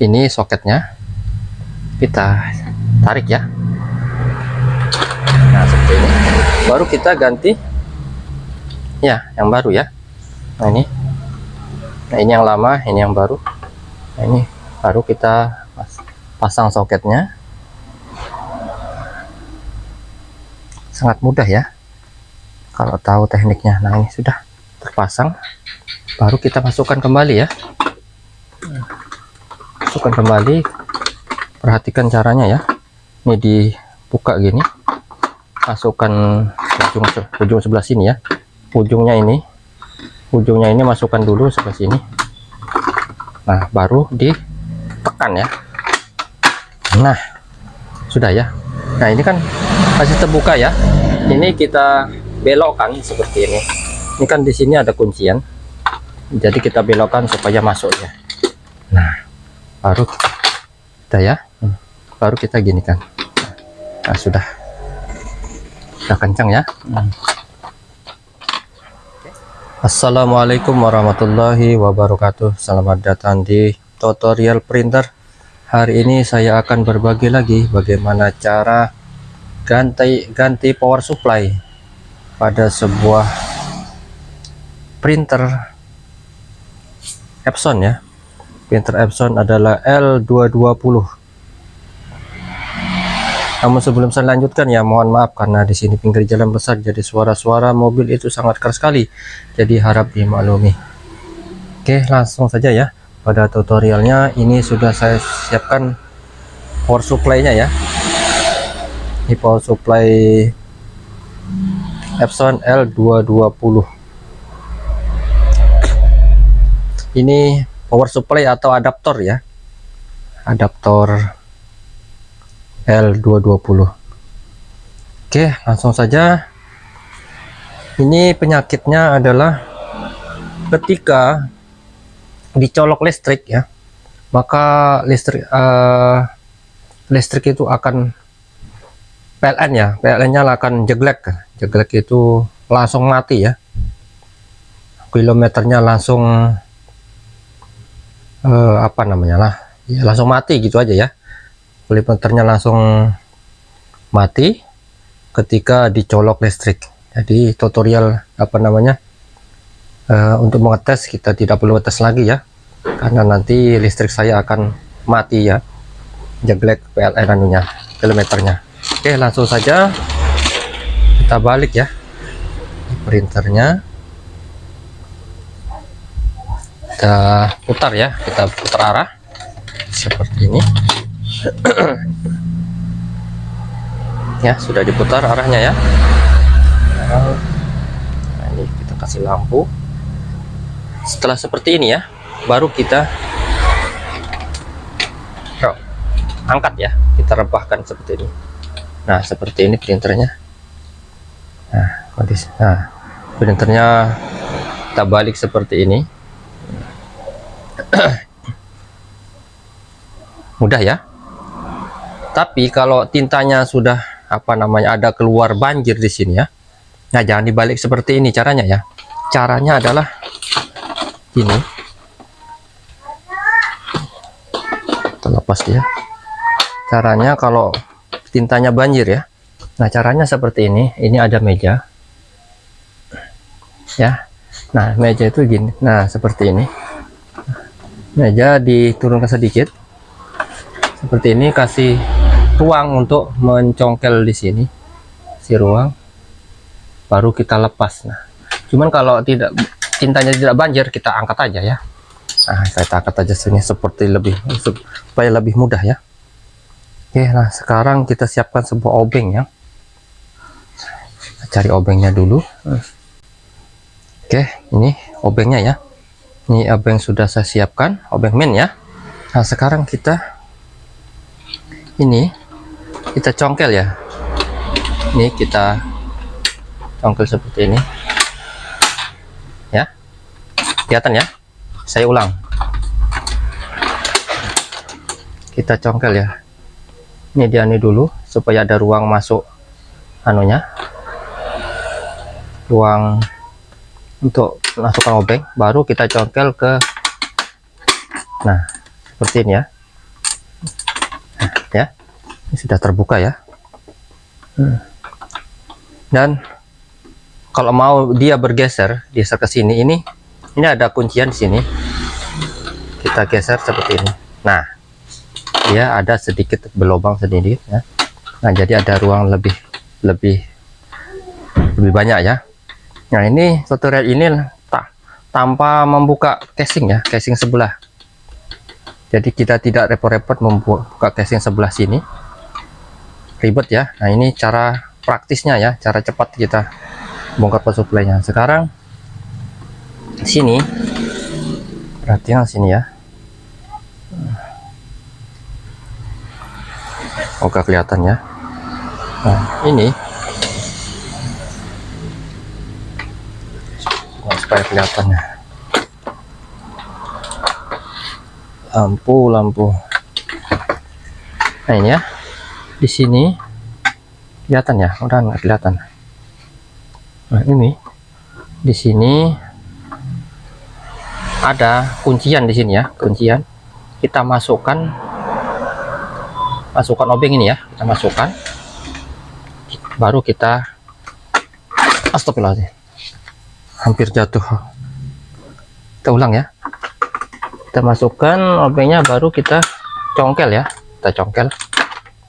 ini soketnya. Kita tarik ya. Nah seperti ini. Baru kita ganti. Ya yang baru ya. Nah ini. Nah ini yang lama ini yang baru. Nah ini baru kita pasang soketnya sangat mudah ya. Kalau tahu tekniknya. Nah ini sudah terpasang. Baru kita masukkan kembali ya. Masukkan kembali. Perhatikan caranya ya. Ini dibuka gini. Masukkan ujung ujung sebelah sini ya. Ujungnya ini. Ujungnya ini masukkan dulu sebelah sini. Nah baru ditekan ya. Nah sudah ya. Nah ini kan masih terbuka ya. Ini kita belokkan seperti ini. Ini kan di sini ada kuncian. Jadi kita belokkan supaya masuk ya. Nah baru kita ya. Baru kita gini kan nah, sudah. Sudah kencang ya. Assalamualaikum warahmatullahi wabarakatuh. Selamat datang di tutorial printer. Hari ini saya akan berbagi lagi bagaimana cara ganti ganti power supply pada sebuah printer Epson ya. Printer Epson adalah L220 namun sebelum saya lanjutkan ya mohon maaf karena di sini pinggir jalan besar jadi suara-suara mobil itu sangat keras sekali. Jadi harap dimaklumi. Oke langsung saja ya. Pada tutorialnya ini sudah saya siapkan power supply-nya ya power supply Epson L220 ini power supply atau adaptor ya? Adaptor L220 oke langsung saja. Ini penyakitnya adalah ketika dicolok listrik ya maka listrik uh, listrik itu akan PLN ya PLN nya akan jeglek. Jeglek itu langsung mati ya. Kilometernya langsung uh, apa namanya lah. Ya langsung mati gitu aja ya. Printernya langsung mati ketika dicolok listrik. Jadi tutorial apa namanya uh, untuk mengetes kita tidak perlu tes lagi ya. Karena nanti listrik saya akan mati ya. Jeglek PLN anunya kilometernya oke langsung saja kita balik ya. Printernya. Kita putar ya kita putar arah seperti ini. Ya sudah diputar arahnya ya. Nah, ini kita kasih lampu. Setelah seperti ini ya baru kita angkat ya kita rebahkan seperti ini nah seperti ini printernya. Nah nah printernya kita balik seperti ini. Mudah ya? Tapi kalau tintanya sudah apa namanya ada keluar banjir di sini ya nah jangan dibalik seperti ini caranya ya. Caranya adalah ini. Terlepas ya caranya kalau tintanya banjir ya. Nah caranya seperti ini. Ini ada meja. Ya. Nah meja itu gini. Nah seperti ini. Meja diturunkan sedikit. Seperti ini kasih ruang untuk mencongkel di sini. Si ruang. Baru kita lepas. Nah cuman kalau tidak cintanya tidak banjir kita angkat aja ya. Nah kita angkat aja sini seperti lebih supaya lebih mudah ya oke nah sekarang kita siapkan sebuah obeng ya. Cari obengnya dulu. Oke ini obengnya ya. Ini obeng sudah saya siapkan obeng min ya. Nah sekarang kita ini kita congkel ya. Ini kita congkel seperti ini. Ya kelihatan ya? Saya ulang. Kita congkel ya ini dia ini dulu supaya ada ruang masuk anunya. Ruang untuk masukkan obeng baru kita congkel ke nah seperti ini ya. Ya ini sudah terbuka ya. Dan kalau mau dia bergeser geser ke sini ini ini ada kuncian di sini. Kita geser seperti ini. Nah dia ada sedikit berlubang sedikit ya. Nah jadi ada ruang lebih lebih lebih banyak ya. Nah ini tutorial ini tak tanpa membuka casing ya casing sebelah. Jadi kita tidak repot-repot membuka casing sebelah sini. Ribet ya. Nah ini cara praktisnya ya. Cara cepat kita bongkar power supply nya sekarang sini perhatian sini ya oke kelihatan ya. Nah ini. Supaya kelihatannya lampu lampu. Nah ini ya. Di sini kelihatan ya? Udah nggak kelihatan. Nah ini. Di sini ada kuncian di sini ya kuncian. Kita masukkan masukkan obeng ini ya kita masukkan. Baru kita astagfirullahaladzim hampir jatuh. Kita ulang ya. Kita masukkan obengnya baru kita congkel ya kita congkel.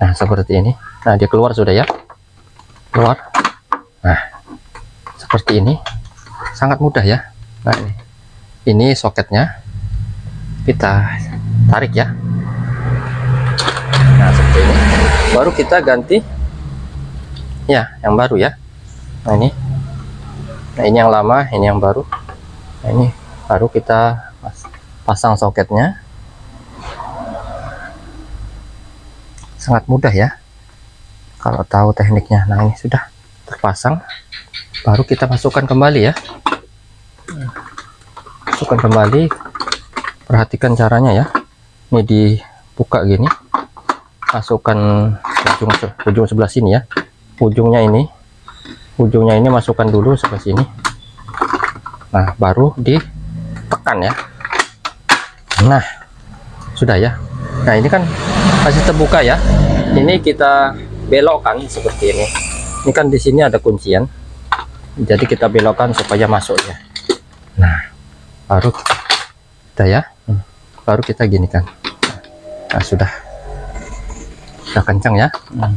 Nah seperti ini. Nah dia keluar sudah ya. Keluar. Nah seperti ini. Sangat mudah ya. Nah ini. Ini soketnya. Kita tarik ya nah seperti ini baru kita ganti. Ya yang baru ya. Nah ini. Nah ini yang lama ini yang baru. Nah ini baru kita pasang soketnya. Sangat mudah ya. Kalau tahu tekniknya. Nah ini sudah terpasang. Baru kita masukkan kembali ya. Masukkan kembali. Perhatikan caranya ya. Ini dibuka gini masukkan ujung ujung sebelah sini ya. Ujungnya ini. Ujungnya ini masukkan dulu sebelah sini. Nah baru ditekan ya. Nah sudah ya. Nah ini kan masih terbuka ya. Ini kita belokkan seperti ini. Ini kan di sini ada kuncian. Jadi kita belokkan supaya masuk ya. Nah baru kita ya. Hmm. baru kita gini kan nah, sudah sudah kencang ya? Hmm.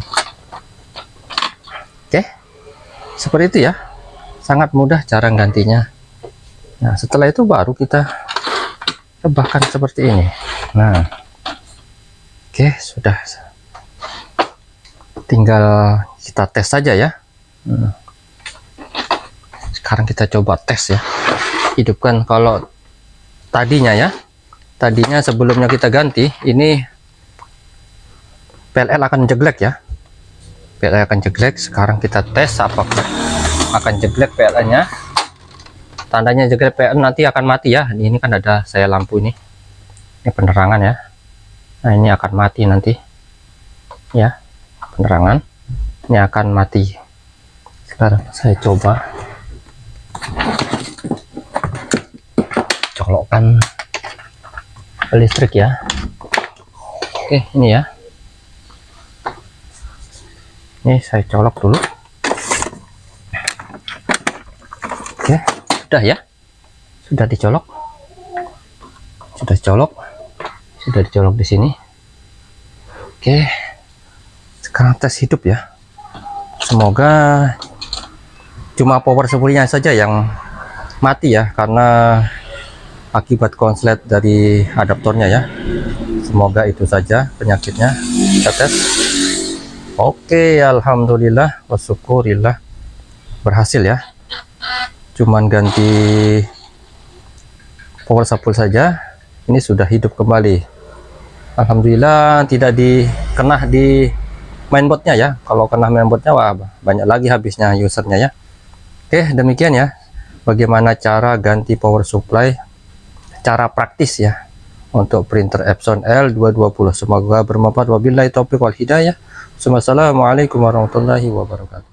oke. Seperti itu ya. Sangat mudah cara gantinya. Nah setelah itu baru kita bahkan seperti ini. Nah. Oke sudah. Tinggal kita tes saja ya. Hmm. sekarang kita coba tes ya. Hidupkan kalau tadinya ya. Tadinya sebelumnya kita ganti ini PLL akan jeglek ya. PLL akan jeglek. Sekarang kita tes apakah akan jeglek PLL nya tandanya jeglek PLL nanti akan mati ya. Ini kan ada saya lampu ini. Ini penerangan ya. Nah ini akan mati nanti. Ya penerangan. Ini akan mati. Sekarang saya coba. Colokkan listrik ya. Oke ini ya ini saya colok dulu. Oke. Sudah ya? Sudah dicolok. Sudah dicolok sudah dicolok di sini. Oke. Sekarang tes hidup ya. Semoga cuma power supply saja yang mati ya karena akibat konslet dari adaptornya ya. Semoga itu saja penyakitnya. Kita tes oke alhamdulillah wasyukurillah berhasil ya. Cuman ganti power supply saja ini sudah hidup kembali. Alhamdulillah tidak dikena di mainboardnya ya. Kalau kena mainboardnya wah banyak lagi habisnya usernya ya. Oke demikian ya. Bagaimana cara ganti power supply? Cara praktis ya. Untuk printer Epson L220 semoga bermanfaat. Wabillahi taufiq wal hidayah Wassalamualaikum warahmatullahi wabarakatuh